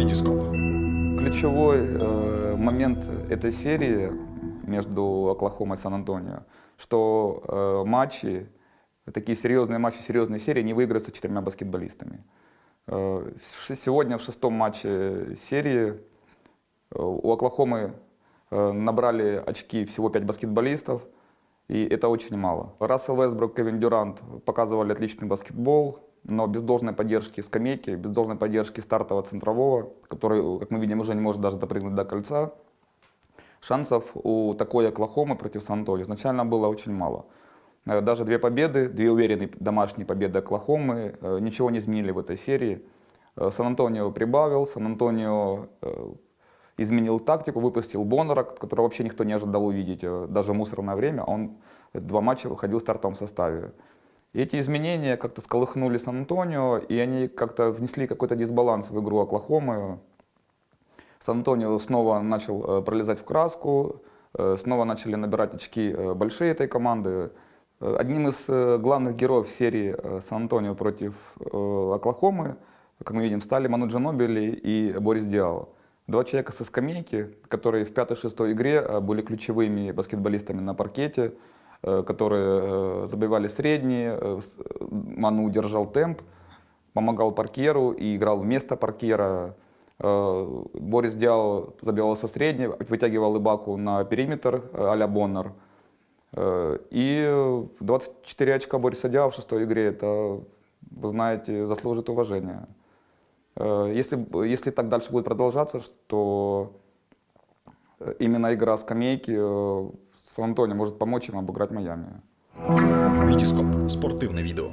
Витископ. Ключевой э, момент этой серии между Оклахомой и Сан-Антонио, что э, матчи, такие серьезные матчи, серьезные серии не выиграются четырьмя баскетболистами. Э, сегодня в шестом матче серии э, у Оклахомы э, набрали очки всего пять баскетболистов, и это очень мало. Рассел Вестбрук, Кевин Дюрант показывали отличный баскетбол, но без должной поддержки скамейки, без должной поддержки стартового центрового, который, как мы видим, уже не может даже допрыгнуть до кольца, шансов у такой Оклахомы против Сан-Антонио изначально было очень мало. Э, даже две победы, две уверенные домашние победы Оклахомы э, ничего не изменили в этой серии. Э, Сан-Антонио прибавил, Сан-Антонио изменил тактику, выпустил Боннера, которого вообще никто не ожидал увидеть, даже в мусорное время. Он два матча выходил в стартовом составе. Эти изменения как-то сколыхнули Сан-Антонио, и они как-то внесли какой-то дисбаланс в игру Оклахомы. Сан-Антонио снова начал пролезать в краску, снова начали набирать очки большие этой команды. Одним из э, главных героев серии э, Сан-Антонио против э, Оклахомы, как мы видим, стали Ману Джанобили и Борис Диао. Два человека со скамейки, которые в пятой-шестой игре были ключевыми баскетболистами на паркете, которые забивали средние, Ману держал темп, помогал паркеру и играл вместо паркера. Борис Диао забивал со средней, вытягивал Ибаку на периметр а-ля Боннер. Э, и 24 очка Бориса Дява в шестой игре, это, вы знаете, заслужит уважения. Э, если, если так дальше будет продолжаться, что именно игра скамейки э, Сан-Антонио может помочь им обыграть Майами. Витископ. Спортивное видео.